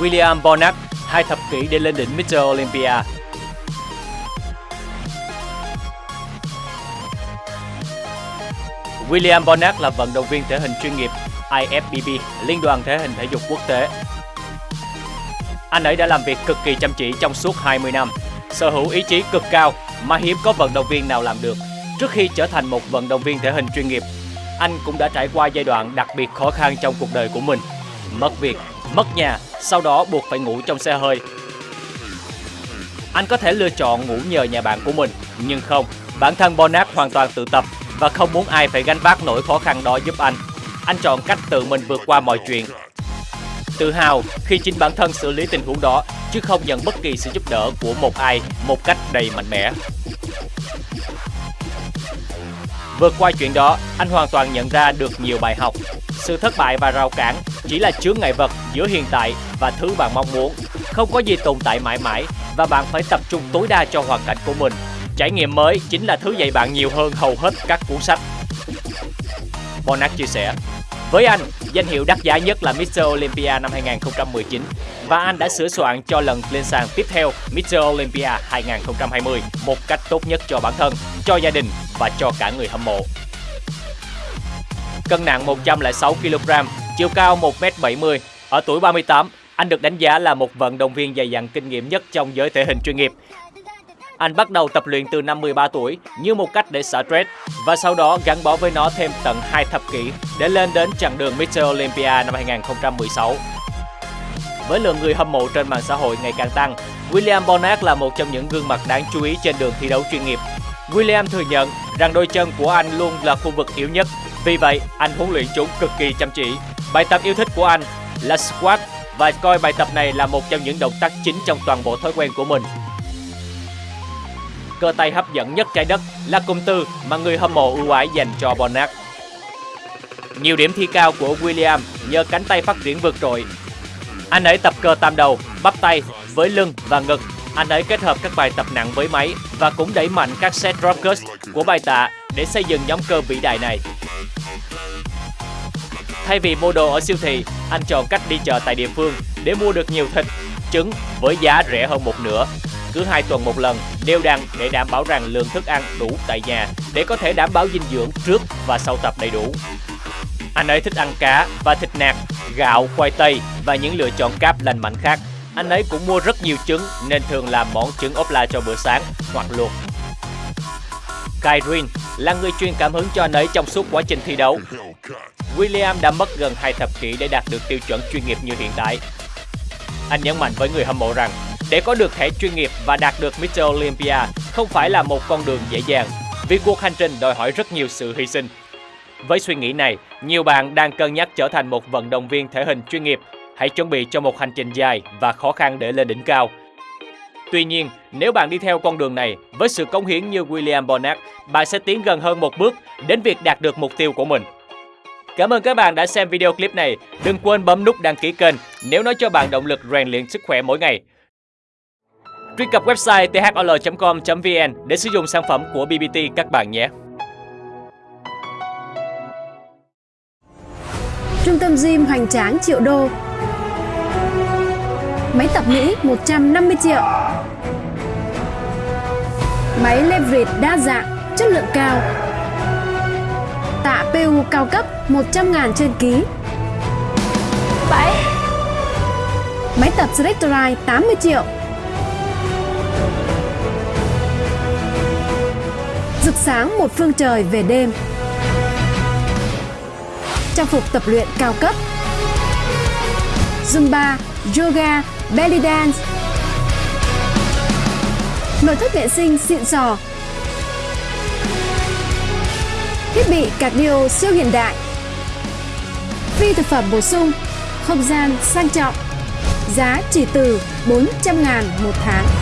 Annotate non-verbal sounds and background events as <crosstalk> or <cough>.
William Bonac, hai thập kỷ để lên đỉnh Mr. Olympia. William Bonac là vận động viên thể hình chuyên nghiệp IFBB, Liên đoàn Thể hình Thể dục Quốc tế. Anh ấy đã làm việc cực kỳ chăm chỉ trong suốt 20 năm, sở hữu ý chí cực cao mà hiếm có vận động viên nào làm được. Trước khi trở thành một vận động viên thể hình chuyên nghiệp, anh cũng đã trải qua giai đoạn đặc biệt khó khăn trong cuộc đời của mình. Mất việc, mất nhà, sau đó buộc phải ngủ trong xe hơi. Anh có thể lựa chọn ngủ nhờ nhà bạn của mình, nhưng không, bản thân Bonac hoàn toàn tự tập và không muốn ai phải gánh vác nỗi khó khăn đó giúp anh. Anh chọn cách tự mình vượt qua mọi chuyện. Tự hào khi chính bản thân xử lý tình huống đó, chứ không nhận bất kỳ sự giúp đỡ của một ai một cách đầy mạnh mẽ. Vượt qua chuyện đó, anh hoàn toàn nhận ra được nhiều bài học. Sự thất bại và rào cản chỉ là chướng ngại vật giữa hiện tại và thứ bạn mong muốn. Không có gì tồn tại mãi mãi và bạn phải tập trung tối đa cho hoàn cảnh của mình. Trải nghiệm mới chính là thứ dạy bạn nhiều hơn hầu hết các cuốn sách. Bonac chia sẻ, với anh, danh hiệu đắt giá nhất là Mr. Olympia năm 2019 và anh đã sửa soạn cho lần lên sàn tiếp theo Mr. Olympia 2020 một cách tốt nhất cho bản thân, cho gia đình và cho cả người hâm mộ. Cân nặng 106 kg, chiều cao 1m70, ở tuổi 38, anh được đánh giá là một vận động viên dày dặn kinh nghiệm nhất trong giới thể hình chuyên nghiệp. Anh bắt đầu tập luyện từ năm 13 tuổi như một cách để xả stress và sau đó gắn bó với nó thêm tận 2 thập kỷ để lên đến chặng đường Mr. Olympia năm 2016. Với lượng người hâm mộ trên mạng xã hội ngày càng tăng, William Bonac là một trong những gương mặt đáng chú ý trên đường thi đấu chuyên nghiệp. William thừa nhận rằng đôi chân của anh luôn là khu vực yếu nhất, vì vậy anh huấn luyện chúng cực kỳ chăm chỉ. Bài tập yêu thích của anh là squat và coi bài tập này là một trong những động tác chính trong toàn bộ thói quen của mình. Cơ tay hấp dẫn nhất trái đất là cụm từ mà người hâm mộ ưu ái dành cho Bonac. Nhiều điểm thi cao của William nhờ cánh tay phát triển vượt trội. Anh ấy tập cơ tam đầu, bắp tay với lưng và ngực. Anh ấy kết hợp các bài tập nặng với máy và cũng đẩy mạnh các set drop cuts của bài tạ để xây dựng nhóm cơ vĩ đại này. Thay vì mua đồ ở siêu thị, anh chọn cách đi chợ tại địa phương để mua được nhiều thịt, trứng với giá rẻ hơn một nửa. Cứ hai tuần một lần, đều đặn để đảm bảo rằng lượng thức ăn đủ tại nhà để có thể đảm bảo dinh dưỡng trước và sau tập đầy đủ. Anh ấy thích ăn cá và thịt nạc, gạo, khoai tây và những lựa chọn cáp lành mạnh khác. Anh ấy cũng mua rất nhiều trứng nên thường làm món trứng ốp la cho bữa sáng hoặc luộc. Kyrene là người truyền cảm hứng cho anh ấy trong suốt quá trình thi đấu. <laughs> William đã mất gần hai thập kỷ để đạt được tiêu chuẩn chuyên nghiệp như hiện tại. Anh nhấn mạnh với người hâm mộ rằng để có được thẻ chuyên nghiệp và đạt được Mr. Olympia không phải là một con đường dễ dàng vì cuộc hành trình đòi hỏi rất nhiều sự hy sinh. Với suy nghĩ này, nhiều bạn đang cân nhắc trở thành một vận động viên thể hình chuyên nghiệp. Hãy chuẩn bị cho một hành trình dài và khó khăn để lên đỉnh cao. Tuy nhiên, nếu bạn đi theo con đường này với sự cống hiến như William Bonac, bạn sẽ tiến gần hơn một bước đến việc đạt được mục tiêu của mình. Cảm ơn các bạn đã xem video clip này. Đừng quên bấm nút đăng ký kênh nếu nó cho bạn động lực rèn luyện sức khỏe mỗi ngày. Truy cập website thol.com.vn để sử dụng sản phẩm của BBT các bạn nhé. Trung tâm gym hoành tráng triệu đô Máy tập Mỹ 150 triệu Máy leverage đa dạng, chất lượng cao Tạ PU cao cấp 100 ngàn trên ký. 7 Máy tập Selectorite 80 triệu. Rực sáng một phương trời về đêm. Trang phục tập luyện cao cấp. Zumba, yoga, belly dance. Nội thất vệ sinh xịn sò Thiết bị cardio siêu hiện đại. Phi thực phẩm bổ sung, Không gian sang trọng. Giá chỉ từ 400 ngàn một tháng.